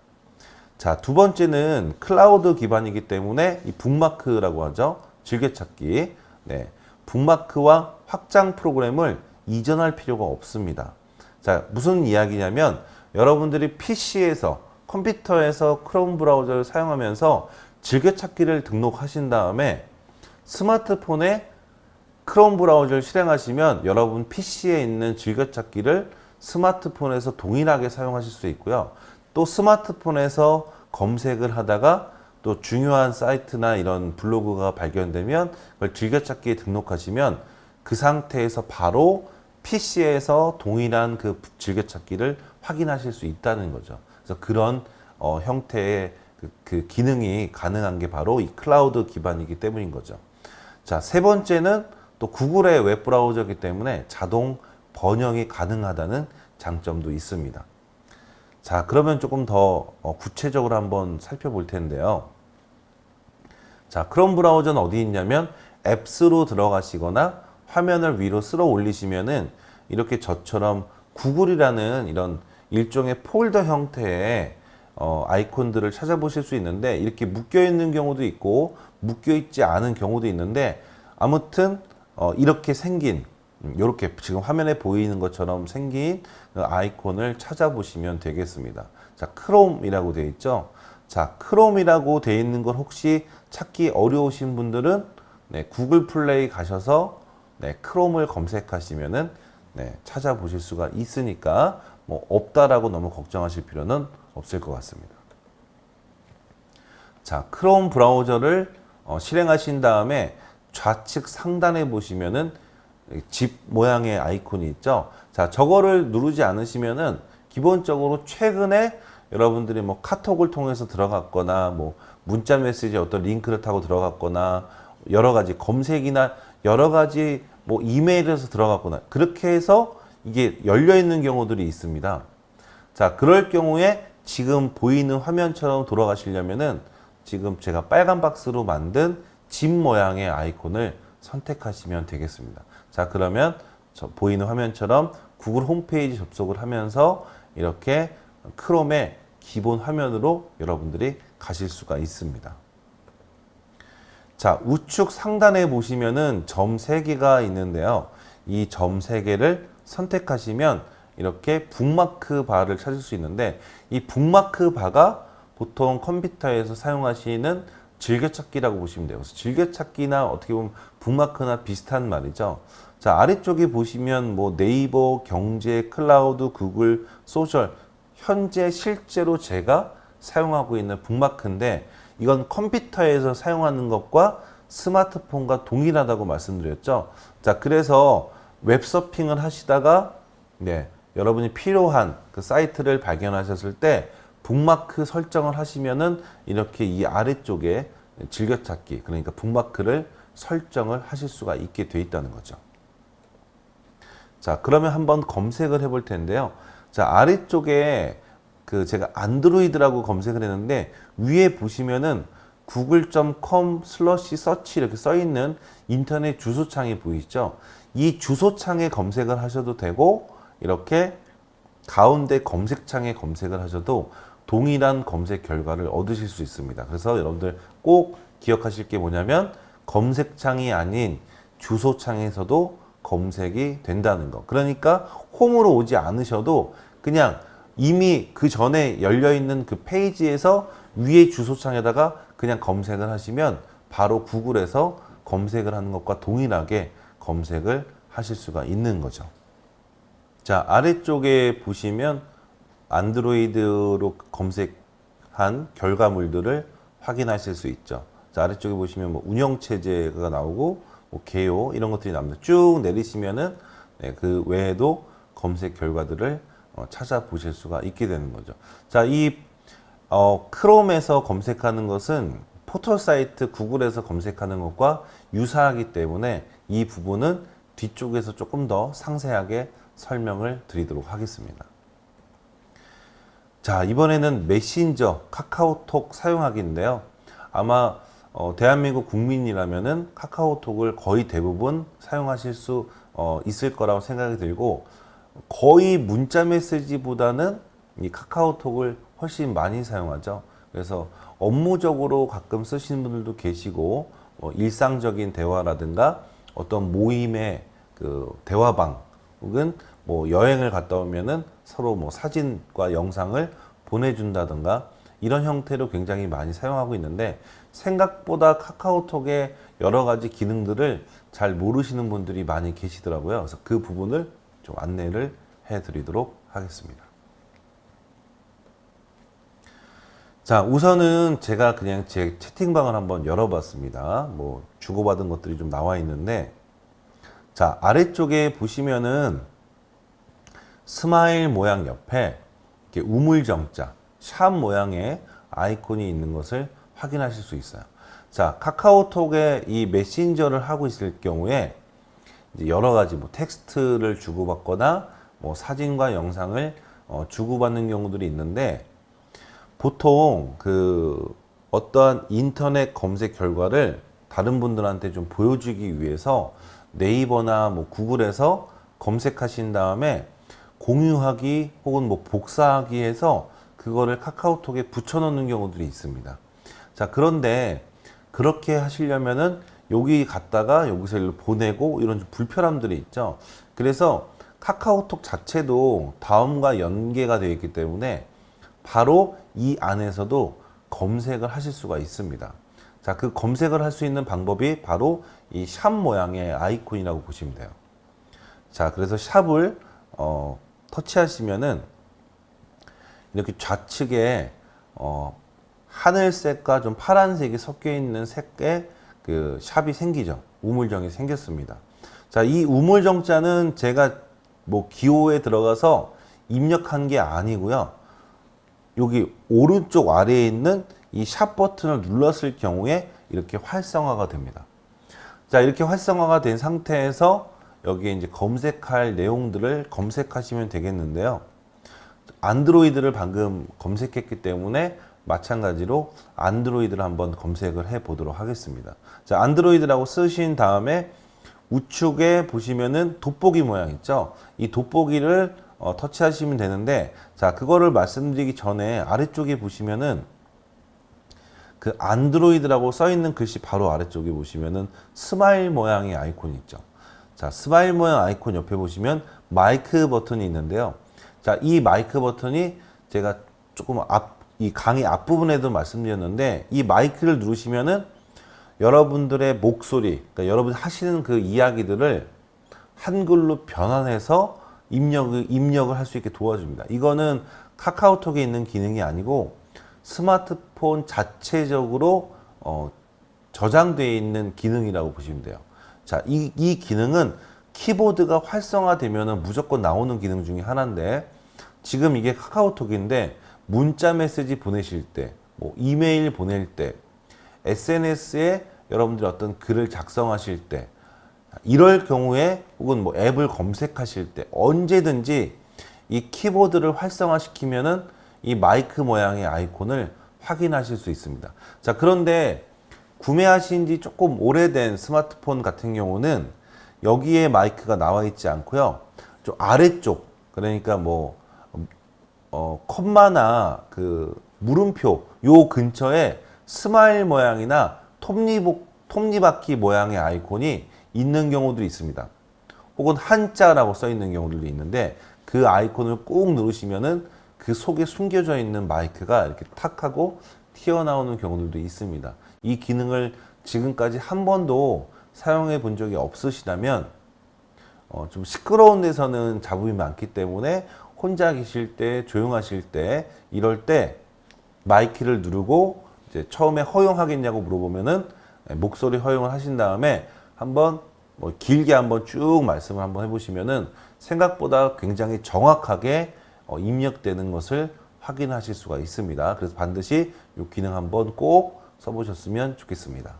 자, 두 번째는 클라우드 기반이기 때문에 이 북마크라고 하죠. 즐겨찾기. 네. 북마크와 확장 프로그램을 이전할 필요가 없습니다. 자, 무슨 이야기냐면 여러분들이 PC에서 컴퓨터에서 크롬 브라우저를 사용하면서 즐겨찾기를 등록하신 다음에 스마트폰에 크롬 브라우저를 실행하시면 여러분 PC에 있는 즐겨찾기를 스마트폰에서 동일하게 사용하실 수 있고요. 또 스마트폰에서 검색을 하다가 또 중요한 사이트나 이런 블로그가 발견되면 그걸 즐겨찾기에 등록하시면 그 상태에서 바로 PC에서 동일한 그 즐겨찾기를 확인하실 수 있다는 거죠. 그래서 그런 어, 형태의 그, 그 기능이 가능한 게 바로 이 클라우드 기반이기 때문인 거죠. 자, 세 번째는 또 구글의 웹브라우저이기 때문에 자동 번역이 가능하다는 장점도 있습니다. 자, 그러면 조금 더 어, 구체적으로 한번 살펴볼 텐데요. 자, 크롬 브라우저는 어디 있냐면 앱스로 들어가시거나 화면을 위로 쓸어 올리시면은 이렇게 저처럼 구글이라는 이런 일종의 폴더 형태의 어, 아이콘들을 찾아보실 수 있는데 이렇게 묶여 있는 경우도 있고 묶여 있지 않은 경우도 있는데 아무튼 어, 이렇게 생긴 이렇게 음, 지금 화면에 보이는 것처럼 생긴 그 아이콘을 찾아보시면 되겠습니다. 자, 크롬이라고 되어 있죠. 자, 크롬이라고 되어 있는 걸 혹시 찾기 어려우신 분들은 네, 구글 플레이 가셔서 네, 크롬을 검색하시면은 네, 찾아보실 수가 있으니까 뭐 없다라고 너무 걱정하실 필요는 없을 것 같습니다. 자, 크롬 브라우저를 어, 실행하신 다음에 좌측 상단에 보시면은 집 모양의 아이콘이 있죠. 자, 저거를 누르지 않으시면은 기본적으로 최근에 여러분들이 뭐 카톡을 통해서 들어갔거나 뭐 문자 메시지 어떤 링크를 타고 들어갔거나 여러 가지 검색이나 여러 가지 뭐 이메일에서 들어갔거나 그렇게 해서 이게 열려 있는 경우들이 있습니다. 자, 그럴 경우에 지금 보이는 화면처럼 돌아가시려면은 지금 제가 빨간 박스로 만든 집 모양의 아이콘을 선택하시면 되겠습니다. 자, 그러면 보이는 화면처럼 구글 홈페이지 접속을 하면서 이렇게 크롬의 기본 화면으로 여러분들이 가실 수가 있습니다. 자, 우측 상단에 보시면은 점 3개가 있는데요. 이 점 3개를 선택하시면 이렇게 북마크 바를 찾을 수 있는데 이 북마크 바가 보통 컴퓨터에서 사용하시는 즐겨찾기라고 보시면 돼요. 그래서 즐겨찾기나 어떻게 보면 북마크나 비슷한 말이죠. 자, 아래쪽에 보시면 뭐 네이버, 경제, 클라우드, 구글, 소셜 현재 실제로 제가 사용하고 있는 북마크인데 이건 컴퓨터에서 사용하는 것과 스마트폰과 동일하다고 말씀드렸죠. 자, 그래서 웹서핑을 하시다가 네, 여러분이 필요한 그 사이트를 발견하셨을 때 북마크 설정을 하시면은 이렇게 이 아래쪽에 즐겨찾기 그러니까 북마크를 설정을 하실 수가 있게 돼 있다는 거죠. 자, 그러면 한번 검색을 해 볼 텐데요. 자, 아래쪽에 그 제가 안드로이드라고 검색을 했는데 위에 보시면은 google.com 슬러시 서치 이렇게 써 있는 인터넷 주소창이 보이죠? 이 주소창에 검색을 하셔도 되고 이렇게 가운데 검색창에 검색을 하셔도 동일한 검색 결과를 얻으실 수 있습니다. 그래서 여러분들 꼭 기억하실 게 뭐냐면 검색창이 아닌 주소창에서도 검색이 된다는 거. 그러니까 홈으로 오지 않으셔도 그냥 이미 그 전에 열려 있는 그 페이지에서 위에 주소창에다가 그냥 검색을 하시면 바로 구글에서 검색을 하는 것과 동일하게 검색을 하실 수가 있는 거죠. 자, 아래쪽에 보시면 안드로이드로 검색한 결과물들을 확인하실 수 있죠. 자, 아래쪽에 보시면 뭐 운영체제가 나오고 뭐 개요 이런 것들이 나옵니다. 쭉 내리시면은 네, 그 외에도 검색 결과들을 어, 찾아보실 수가 있게 되는 거죠. 자, 이 어, 크롬에서 검색하는 것은 포털 사이트 구글에서 검색하는 것과 유사하기 때문에 이 부분은 뒤쪽에서 조금 더 상세하게 설명을 드리도록 하겠습니다. 자, 이번에는 메신저 카카오톡 사용하기인데요. 아마 어, 대한민국 국민이라면 은 카카오톡을 거의 대부분 사용하실 수 어, 있을 거라고 생각이 들고 거의 문자 메시지보다는 이 카카오톡을 훨씬 많이 사용하죠. 그래서 업무적으로 가끔 쓰시는 분들도 계시고 뭐 일상적인 대화라든가 어떤 모임의 그 대화방 혹은 뭐 여행을 갔다 오면은 서로 뭐 사진과 영상을 보내준다든가 이런 형태로 굉장히 많이 사용하고 있는데 생각보다 카카오톡의 여러 가지 기능들을 잘 모르시는 분들이 많이 계시더라고요. 그래서 그 부분을 좀 안내를 해 드리도록 하겠습니다. 자, 우선은 제가 그냥 제 채팅방을 한번 열어봤습니다. 뭐, 주고받은 것들이 좀 나와 있는데, 자, 아래쪽에 보시면은 스마일 모양 옆에 우물정자, 샵 모양의 아이콘이 있는 것을 확인하실 수 있어요. 자, 카카오톡에 이 메신저를 하고 있을 경우에 여러 가지 뭐 텍스트를 주고받거나 뭐 사진과 영상을 어, 주고받는 경우들이 있는데 보통 그 어떠한 인터넷 검색 결과를 다른 분들한테 좀 보여주기 위해서 네이버나 뭐 구글에서 검색하신 다음에 공유하기 혹은 뭐 복사하기 해서 그거를 카카오톡에 붙여넣는 경우들이 있습니다. 자 그런데 그렇게 하시려면은 여기 갔다가 여기서 일로 보내고 이런 좀 불편함들이 있죠. 그래서 카카오톡 자체도 다음과 연계가 되어 있기 때문에 바로 이 안에서도 검색을 하실 수가 있습니다. 자, 그 검색을 할 수 있는 방법이 바로 이 샵 모양의 아이콘이라고 보시면 돼요. 자, 그래서 샵을 어, 터치하시면은 이렇게 좌측에 어, 하늘색과 좀 파란색이 섞여 있는 색의 그 샵이 생기죠. 우물정이 생겼습니다. 자, 이 우물정자는 제가 뭐 기호에 들어가서 입력한 게 아니고요. 여기 오른쪽 아래에 있는 이 샵 버튼을 눌렀을 경우에 이렇게 활성화가 됩니다. 자, 이렇게 활성화가 된 상태에서 여기에 이제 검색할 내용들을 검색하시면 되겠는데요. 안드로이드를 방금 검색했기 때문에 마찬가지로 안드로이드를 한번 검색을 해 보도록 하겠습니다. 자, 안드로이드라고 쓰신 다음에 우측에 보시면은 돋보기 모양 있죠? 이 돋보기를 어, 터치하시면 되는데 자, 그거를 말씀드리기 전에 아래쪽에 보시면은 그 안드로이드라고 써 있는 글씨 바로 아래쪽에 보시면은 스마일 모양의 아이콘이 있죠. 자, 스마일 모양 아이콘 옆에 보시면 마이크 버튼이 있는데요. 자, 이 마이크 버튼이 제가 조금 앞, 이 강의 앞부분에도 말씀드렸는데 이 마이크를 누르시면은 여러분들의 목소리, 그러니까 여러분 하시는 그 이야기들을 한글로 변환해서 입력을, 입력을 할 수 있게 도와줍니다. 이거는 카카오톡에 있는 기능이 아니고 스마트폰 자체적으로 어, 저장되어 있는 기능이라고 보시면 돼요. 자, 이, 이 기능은 키보드가 활성화되면 무조건 나오는 기능 중에 하나인데 지금 이게 카카오톡인데 문자 메시지 보내실 때, 뭐 이메일 보낼 때, SNS에 여러분들이 어떤 글을 작성하실 때 이럴 경우에 혹은 뭐 앱을 검색하실 때 언제든지 이 키보드를 활성화시키면은 이 마이크 모양의 아이콘을 확인하실 수 있습니다. 자, 그런데 구매하신 지 조금 오래된 스마트폰 같은 경우는 여기에 마이크가 나와 있지 않고요. 좀 아래쪽, 그러니까 뭐, 어, 컴마나 그 물음표 요 근처에 스마일 모양이나 톱니복, 톱니바퀴 모양의 아이콘이 있는 경우도 있습니다. 혹은 한자라고 써 있는 경우들도 있는데 그 아이콘을 꾹 누르시면은 그 속에 숨겨져 있는 마이크가 이렇게 탁 하고 튀어나오는 경우들도 있습니다. 이 기능을 지금까지 한 번도 사용해 본 적이 없으시다면 어, 좀 시끄러운 데서는 잡음이 많기 때문에 혼자 계실 때 조용하실 때 이럴 때 마이크를 누르고 이제 처음에 허용하겠냐고 물어보면은 목소리 허용을 하신 다음에 한번 뭐 길게 한번 쭉 말씀을 한번 해보시면은 생각보다 굉장히 정확하게 어, 입력되는 것을 확인하실 수가 있습니다. 그래서 반드시 이 기능 한번 꼭 써보셨으면 좋겠습니다.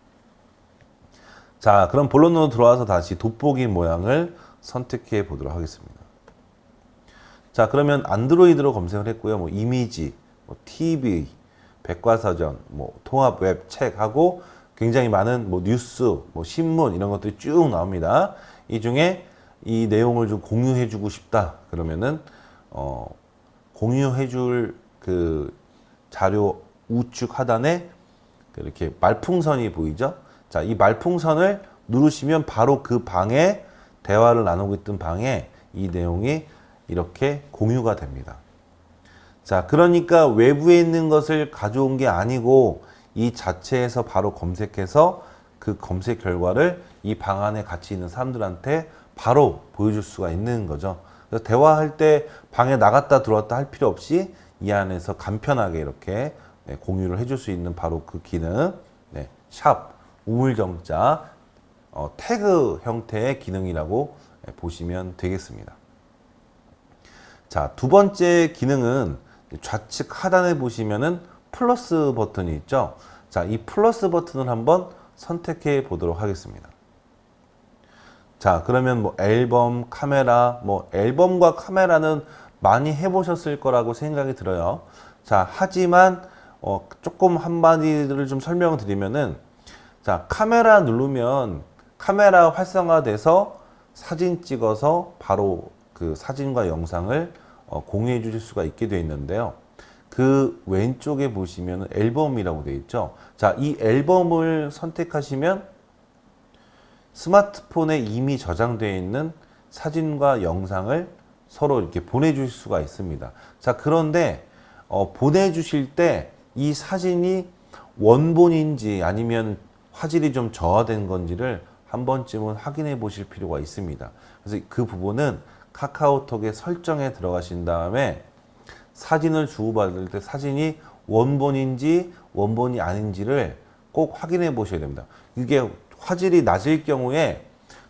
자, 그럼 본론으로 들어와서 다시 돋보기 모양을 선택해 보도록 하겠습니다. 자, 그러면 안드로이드로 검색을 했고요. 뭐 이미지, 뭐 TV, 백과사전, 뭐 통합 웹, 책 하고 굉장히 많은 뭐 뉴스, 뭐 신문 이런 것들이 쭉 나옵니다. 이 중에 이 내용을 좀 공유해 주고 싶다. 그러면은 어 공유해 줄 그 자료 우측 하단에 이렇게 말풍선이 보이죠? 자, 이 말풍선을 누르시면 바로 그 방에 대화를 나누고 있던 방에 이 내용이 이렇게 공유가 됩니다. 자, 그러니까 외부에 있는 것을 가져온 게 아니고 이 자체에서 바로 검색해서 그 검색 결과를 이 방 안에 같이 있는 사람들한테 바로 보여줄 수가 있는 거죠. 그래서 대화할 때 방에 나갔다 들어왔다 할 필요 없이 이 안에서 간편하게 이렇게 네, 공유를 해줄 수 있는 바로 그 기능, 네, 샵, 우물정자, 어, 태그 형태의 기능이라고 네, 보시면 되겠습니다. 자, 두 번째 기능은 좌측 하단에 보시면은 플러스 버튼이 있죠. 자, 이 플러스 버튼을 한번 선택해 보도록 하겠습니다. 자, 그러면 뭐 앨범, 카메라, 뭐 앨범과 카메라는 많이 해보셨을 거라고 생각이 들어요. 자, 하지만 어, 조금 한마디를 좀 설명을 드리면은 자, 카메라 누르면 카메라 활성화돼서 사진 찍어서 바로 그 사진과 영상을 어, 공유해 주실 수가 있게 되어 있는데요. 그 왼쪽에 보시면 앨범이라고 되어 있죠. 자, 이 앨범을 선택하시면 스마트폰에 이미 저장되어 있는 사진과 영상을 서로 이렇게 보내주실 수가 있습니다. 자, 그런데 어, 보내주실 때 이 사진이 원본인지 아니면 화질이 좀 저하된 건지를 한 번쯤은 확인해 보실 필요가 있습니다. 그래서 그 부분은 카카오톡의 설정에 들어가신 다음에 사진을 주고받을 때 사진이 원본인지 원본이 아닌지를 꼭 확인해 보셔야 됩니다. 이게 화질이 낮을 경우에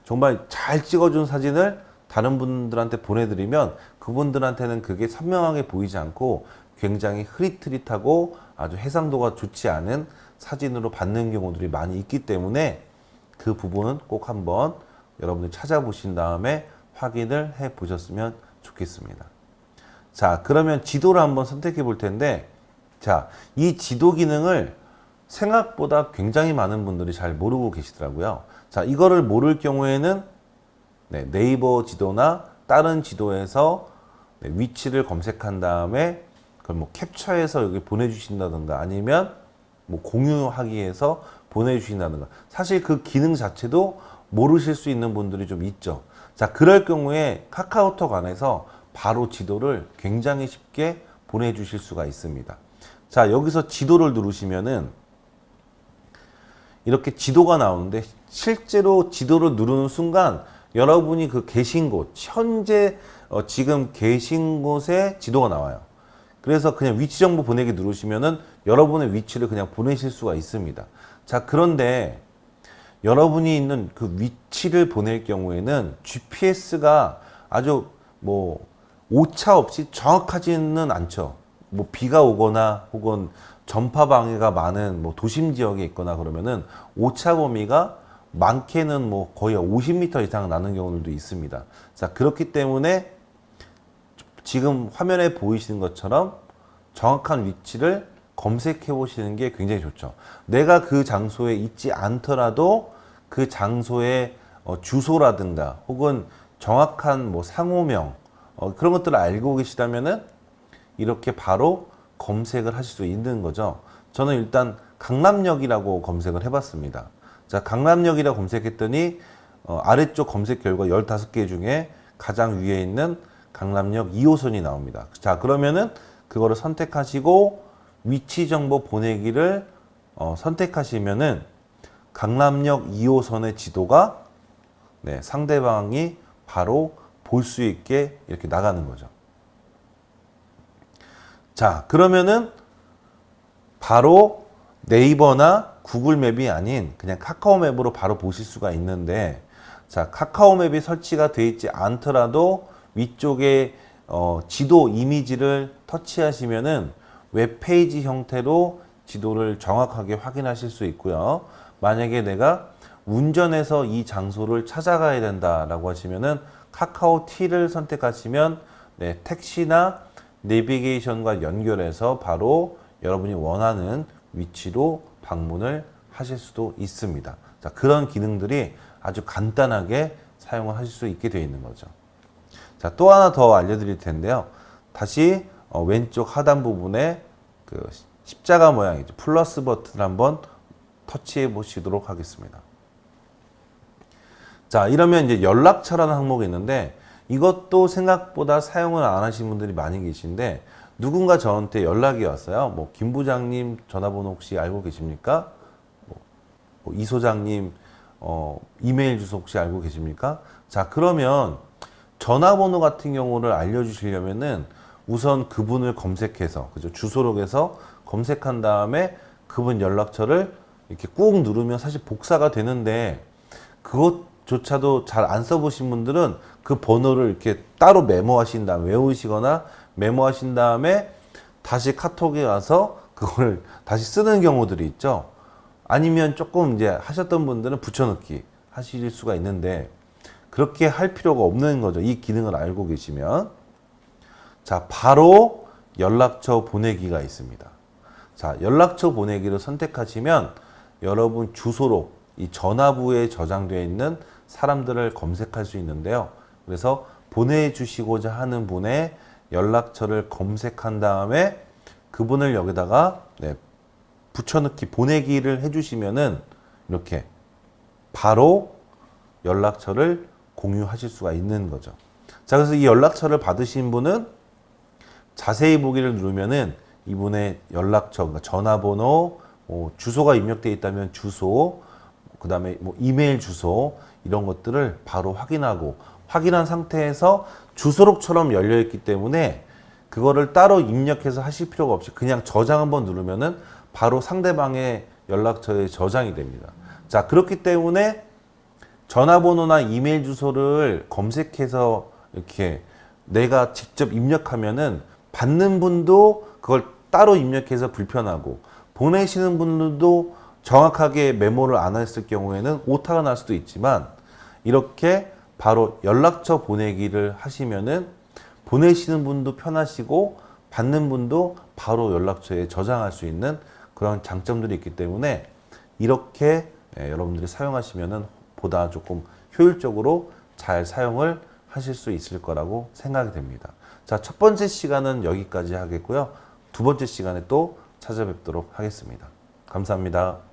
정말 잘 찍어준 사진을 다른 분들한테 보내드리면 그분들한테는 그게 선명하게 보이지 않고 굉장히 흐릿흐릿하고 아주 해상도가 좋지 않은 사진으로 받는 경우들이 많이 있기 때문에 그 부분은 꼭 한번 여러분들 찾아보신 다음에 확인을 해 보셨으면 좋겠습니다. 자, 그러면 지도를 한번 선택해 볼 텐데, 자, 이 지도 기능을 생각보다 굉장히 많은 분들이 잘 모르고 계시더라고요. 자, 이거를 모를 경우에는 네, 네이버 지도나 다른 지도에서 네, 위치를 검색한 다음에 그걸 뭐 캡처해서 여기 보내주신다든가 아니면 뭐 공유하기 위해서 보내주신다든가 사실 그 기능 자체도 모르실 수 있는 분들이 좀 있죠. 자, 그럴 경우에 카카오톡 안에서 바로 지도를 굉장히 쉽게 보내주실 수가 있습니다. 자, 여기서 지도를 누르시면은 이렇게 지도가 나오는데 실제로 지도를 누르는 순간 여러분이 그 계신 곳, 현재 어, 지금 계신 곳에 지도가 나와요. 그래서 그냥 위치 정보 보내기 누르시면은 여러분의 위치를 그냥 보내실 수가 있습니다. 자, 그런데 여러분이 있는 그 위치를 보낼 경우에는 GPS가 아주 뭐 오차 없이 정확하지는 않죠. 뭐 비가 오거나 혹은 전파 방해가 많은 뭐 도심 지역에 있거나 그러면은 오차 범위가 많게는 뭐 거의 50m 이상 나는 경우들도 있습니다. 자, 그렇기 때문에 지금 화면에 보이시는 것처럼 정확한 위치를 검색해 보시는 게 굉장히 좋죠. 내가 그 장소에 있지 않더라도 그 장소의 어, 주소라든가 혹은 정확한 뭐 상호명 어, 그런 것들을 알고 계시다면은 이렇게 바로 검색을 하실 수 있는 거죠. 저는 일단 강남역이라고 검색을 해봤습니다. 자, 강남역이라고 검색했더니 어, 아래쪽 검색 결과 15개 중에 가장 위에 있는 강남역 2호선이 나옵니다. 자, 그러면은 그거를 선택하시고 위치 정보 보내기를 어, 선택하시면은 강남역 2호선의 지도가 네, 상대방이 바로 볼 수 있게 이렇게 나가는 거죠. 자, 그러면은 바로 네이버나 구글맵이 아닌 그냥 카카오맵으로 바로 보실 수가 있는데 자, 카카오맵이 설치가 되어 있지 않더라도 위쪽에 어, 지도 이미지를 터치하시면은 웹페이지 형태로 지도를 정확하게 확인하실 수 있고요. 만약에 내가 운전해서 이 장소를 찾아가야 된다라고 하시면은 카카오 T를 선택하시면 네, 택시나 내비게이션과 연결해서 바로 여러분이 원하는 위치로 방문을 하실 수도 있습니다. 자, 그런 기능들이 아주 간단하게 사용을 하실 수 있게 되어 있는 거죠. 자, 또 하나 더 알려드릴 텐데요. 다시 어, 왼쪽 하단 부분에 그 십자가 모양이죠. 플러스 버튼을 한번 터치해 보시도록 하겠습니다. 자, 이러면 이제 연락처라는 항목이 있는데 이것도 생각보다 사용을 안 하신 분들이 많이 계신데 누군가 저한테 연락이 왔어요. 뭐, 김 부장님 전화번호 혹시 알고 계십니까? 뭐, 뭐이 소장님, 어, 이메일 주소 혹시 알고 계십니까? 자, 그러면 전화번호 같은 경우를 알려주시려면은 우선 그분을 검색해서 그죠 주소록에서 검색한 다음에 그분 연락처를 이렇게 꾹 누르면 사실 복사가 되는데 그것조차도 잘 안 써보신 분들은 그 번호를 이렇게 따로 메모하신 다음 외우시거나 메모하신 다음에 다시 카톡에 와서 그걸 다시 쓰는 경우들이 있죠. 아니면 조금 이제 하셨던 분들은 붙여넣기 하실 수가 있는데 그렇게 할 필요가 없는 거죠. 이 기능을 알고 계시면. 자, 바로 연락처 보내기가 있습니다. 자, 연락처 보내기를 선택하시면 여러분 주소로 이 전화부에 저장되어 있는 사람들을 검색할 수 있는데요. 그래서 보내주시고자 하는 분의 연락처를 검색한 다음에 그분을 여기다가 네, 붙여넣기 보내기를 해주시면은 이렇게 바로 연락처를 공유하실 수가 있는 거죠. 자, 그래서 이 연락처를 받으신 분은 자세히 보기를 누르면은 이분의 연락처, 그러니까 전화번호, 뭐 주소가 입력되어 있다면 주소, 그 다음에 뭐 이메일 주소 이런 것들을 바로 확인하고 확인한 상태에서 주소록처럼 열려 있기 때문에 그거를 따로 입력해서 하실 필요가 없이 그냥 저장 한번 누르면은 바로 상대방의 연락처에 저장이 됩니다. 자, 그렇기 때문에 전화번호나 이메일 주소를 검색해서 이렇게 내가 직접 입력하면은 받는 분도 그걸 따로 입력해서 불편하고 보내시는 분들도 정확하게 메모를 안 했을 경우에는 오타가 날 수도 있지만 이렇게 바로 연락처 보내기를 하시면은 보내시는 분도 편하시고 받는 분도 바로 연락처에 저장할 수 있는 그런 장점들이 있기 때문에 이렇게 예, 여러분들이 사용하시면은 보다 조금 효율적으로 잘 사용을 하실 수 있을 거라고 생각이 됩니다. 자, 첫 번째 시간은 여기까지 하겠고요. 두 번째 시간에 또 찾아뵙도록 하겠습니다. 감사합니다.